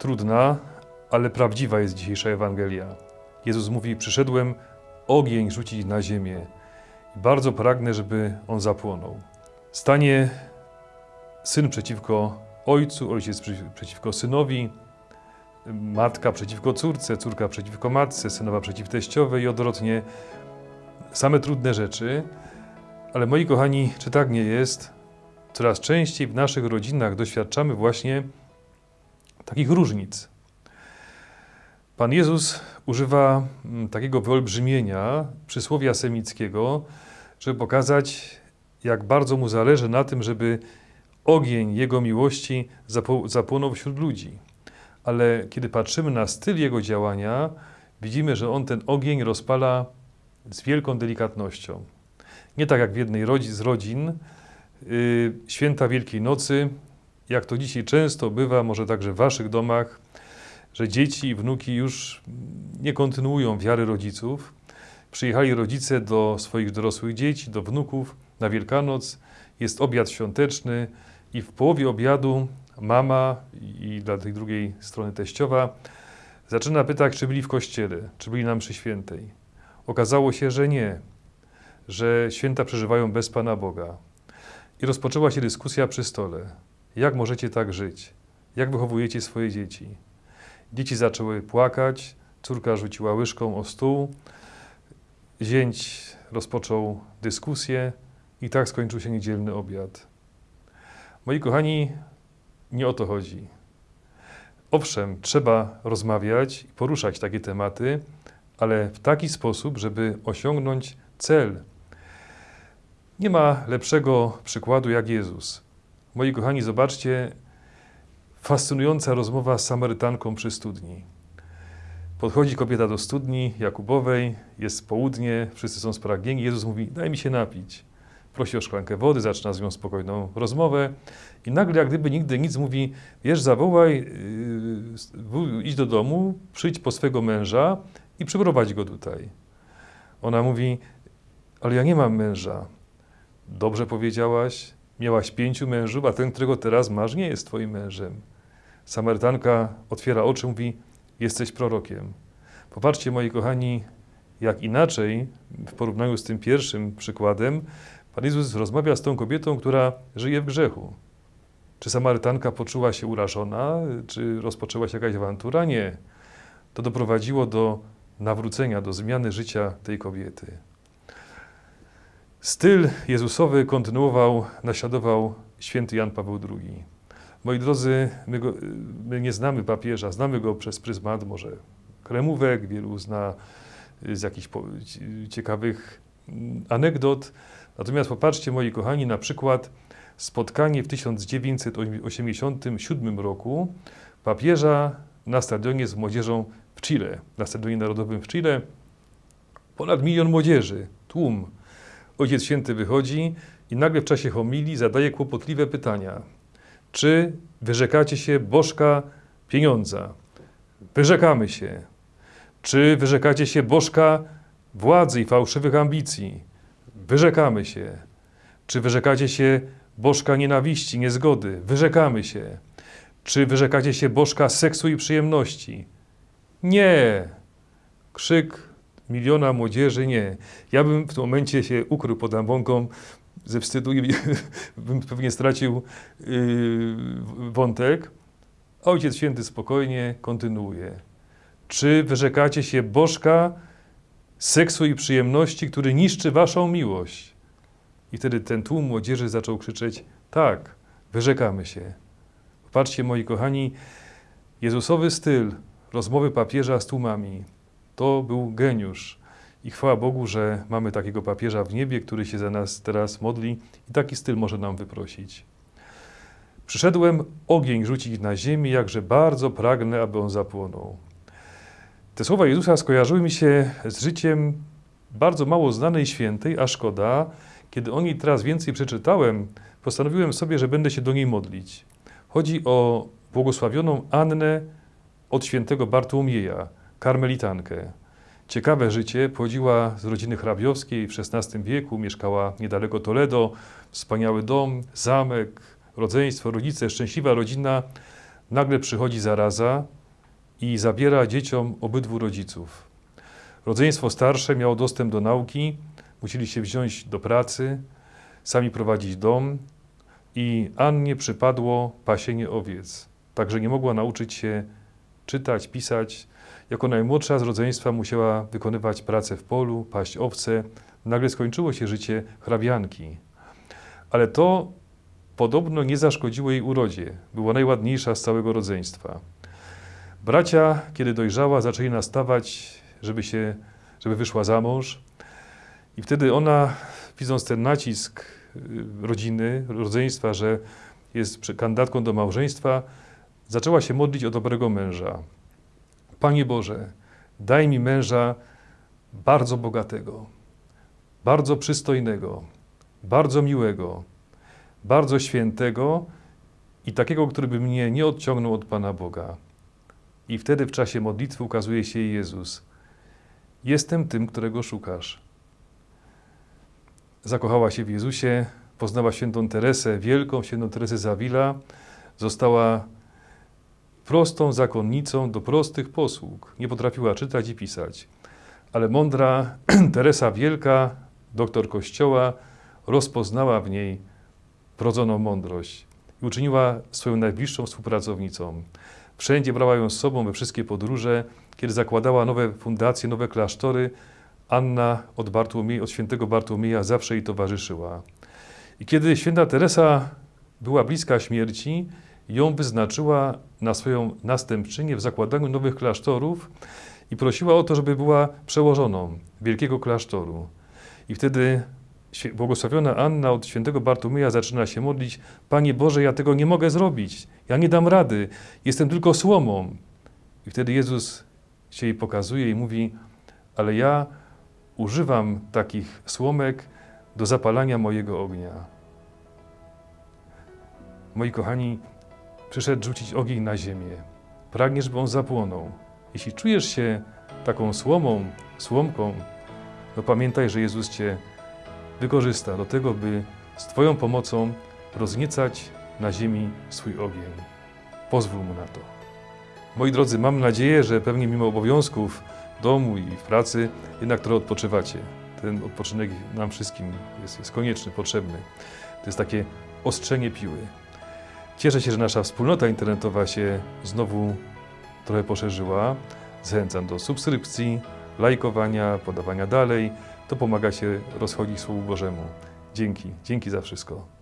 Trudna, ale prawdziwa jest dzisiejsza Ewangelia. Jezus mówi: Przyszedłem ogień rzucić na ziemię i bardzo pragnę, żeby on zapłonął. Stanie syn przeciwko ojcu, ojciec przeciwko synowi, matka przeciwko córce, córka przeciwko matce, synowa przeciw teściowej i odwrotnie. Same trudne rzeczy, ale moi kochani, czy tak nie jest? Coraz częściej w naszych rodzinach doświadczamy właśnie takich różnic. Pan Jezus używa mm, takiego wyolbrzymienia przysłowia semickiego, żeby pokazać, jak bardzo mu zależy na tym, żeby ogień Jego miłości zapłonął wśród ludzi. Ale kiedy patrzymy na styl Jego działania, widzimy, że On ten ogień rozpala z wielką delikatnością. Nie tak jak w jednej z rodzin, yy, święta Wielkiej Nocy, jak to dzisiaj często bywa, może także w waszych domach, że dzieci i wnuki już nie kontynuują wiary rodziców. Przyjechali rodzice do swoich dorosłych dzieci, do wnuków na Wielkanoc, jest obiad świąteczny i w połowie obiadu mama i dla tej drugiej strony teściowa zaczyna pytać, czy byli w kościele, czy byli na mszy świętej. Okazało się, że nie, że święta przeżywają bez Pana Boga. I rozpoczęła się dyskusja przy stole. Jak możecie tak żyć? Jak wychowujecie swoje dzieci? Dzieci zaczęły płakać, córka rzuciła łyżką o stół, zięć rozpoczął dyskusję i tak skończył się niedzielny obiad. Moi kochani, nie o to chodzi. Owszem, trzeba rozmawiać i poruszać takie tematy, ale w taki sposób, żeby osiągnąć cel. Nie ma lepszego przykładu jak Jezus. Moi kochani, zobaczcie, fascynująca rozmowa z Samarytanką przy studni. Podchodzi kobieta do studni Jakubowej, jest południe, wszyscy są spragnieni. Jezus mówi: Daj mi się napić. Prosi o szklankę wody, zaczyna z nią spokojną rozmowę i nagle, jak gdyby nigdy nic, mówi: Wiesz, zawołaj, yy, idź do domu, przyjdź po swego męża i przyprowadź go tutaj. Ona mówi: Ale ja nie mam męża. Dobrze powiedziałaś, miałaś pięciu mężów, a ten, którego teraz masz, nie jest twoim mężem. Samarytanka otwiera oczy, mówi: Jesteś prorokiem. Popatrzcie, moi kochani, jak inaczej w porównaniu z tym pierwszym przykładem, Pan Jezus rozmawia z tą kobietą, która żyje w grzechu. Czy Samarytanka poczuła się urażona, czy rozpoczęła się jakaś awantura? Nie. To doprowadziło do nawrócenia, do zmiany życia tej kobiety. Styl Jezusowy kontynuował, naśladował święty Jan Paweł II. Moi drodzy, my, go, my, nie znamy papieża, znamy go przez pryzmat może kremówek, wielu zna z jakichś ciekawych anegdot. Natomiast popatrzcie, moi kochani, na przykład spotkanie w 1987 roku papieża na stadionie z młodzieżą w Chile, na stadionie narodowym w Chile. Ponad milion młodzieży, tłum. Ojciec Święty wychodzi i nagle w czasie homilii zadaje kłopotliwe pytania. Czy wyrzekacie się bożka pieniądza? Wyrzekamy się. Czy wyrzekacie się bożka władzy i fałszywych ambicji? Wyrzekamy się. Czy wyrzekacie się bożka nienawiści, niezgody? Wyrzekamy się. Czy wyrzekacie się bożka seksu i przyjemności? Nie. Krzyk miliona młodzieży, nie. Ja bym w tym momencie się ukrył pod ambonką ze wstydu i bym pewnie stracił yy, wątek. Ojciec Święty spokojnie kontynuuje. Czy wyrzekacie się bożka seksu i przyjemności, który niszczy waszą miłość? I wtedy ten tłum młodzieży zaczął krzyczeć: Tak, wyrzekamy się. Popatrzcie, moi kochani, Jezusowy styl rozmowy papieża z tłumami to był geniusz. I chwała Bogu, że mamy takiego papieża w niebie, który się za nas teraz modli i taki styl może nam wyprosić. Przyszedłem ogień rzucić na ziemię, jakże bardzo pragnę, aby on zapłonął. Te słowa Jezusa skojarzyły mi się z życiem bardzo mało znanej świętej, a szkoda, kiedy o niej teraz więcej przeczytałem, postanowiłem sobie, że będę się do niej modlić. Chodzi o błogosławioną Annę od świętego Bartłomieja, karmelitankę. Ciekawe życie, pochodziła z rodziny hrabiowskiej w XVI wieku, mieszkała niedaleko Toledo, wspaniały dom, zamek, rodzeństwo, rodzice, szczęśliwa rodzina. nagle przychodzi zaraza i zabiera dzieciom obydwu rodziców. Rodzeństwo starsze miało dostęp do nauki, musieli się wziąć do pracy, sami prowadzić dom i Annie przypadło pasienie owiec, także nie mogła nauczyć się czytać, pisać. Jako najmłodsza z rodzeństwa musiała wykonywać pracę w polu, paść owce. Nagle skończyło się życie hrabianki. Ale to podobno nie zaszkodziło jej urodzie. Była najładniejsza z całego rodzeństwa. Bracia, kiedy dojrzała, zaczęli nastawać, żeby, się, żeby wyszła za mąż. I wtedy ona, widząc ten nacisk y, rodziny, rodzeństwa, że jest kandydatką do małżeństwa, zaczęła się modlić o dobrego męża. Panie Boże, daj mi męża bardzo bogatego, bardzo przystojnego, bardzo miłego, bardzo świętego i takiego, który by mnie nie odciągnął od Pana Boga. I wtedy w czasie modlitwy ukazuje się Jezus. Jestem tym, którego szukasz. Zakochała się w Jezusie, poznała świętą Teresę, wielką świętą Teresę z Avila, została prostą zakonnicą do prostych posług. Nie potrafiła czytać i pisać. Ale mądra Teresa Wielka, doktor Kościoła, rozpoznała w niej wrodzoną mądrość i uczyniła swoją najbliższą współpracownicą. Wszędzie brała ją z sobą we wszystkie podróże. Kiedy zakładała nowe fundacje, nowe klasztory, Anna od, Bartłomiej, od świętego Bartłomieja zawsze jej towarzyszyła. I kiedy święta Teresa była bliska śmierci, ją wyznaczyła na swoją następczynię w zakładaniu nowych klasztorów i prosiła o to, żeby była przełożoną wielkiego klasztoru. I wtedy błogosławiona Anna od świętego Bartłomieja zaczyna się modlić: Panie Boże, ja tego nie mogę zrobić, ja nie dam rady, jestem tylko słomą. I wtedy Jezus się jej pokazuje i mówi: Ale ja używam takich słomek do zapalania mojego ognia. Moi kochani, przyszedł rzucić ogień na ziemię. Pragniesz, by on zapłonął. Jeśli czujesz się taką słomą, słomką, to pamiętaj, że Jezus Cię wykorzysta do tego, by z Twoją pomocą rozniecać na ziemi swój ogień. Pozwól Mu na to. Moi drodzy, mam nadzieję, że pewnie mimo obowiązków w domu i w pracy, jednak trochę odpoczywacie. Ten odpoczynek nam wszystkim jest, jest konieczny, potrzebny. To jest takie ostrzenie piły. Cieszę się, że nasza wspólnota internetowa się znowu trochę poszerzyła. Zachęcam do subskrypcji, lajkowania, podawania dalej. To pomaga się rozchodzić Słowu Bożemu. Dzięki, dzięki za wszystko.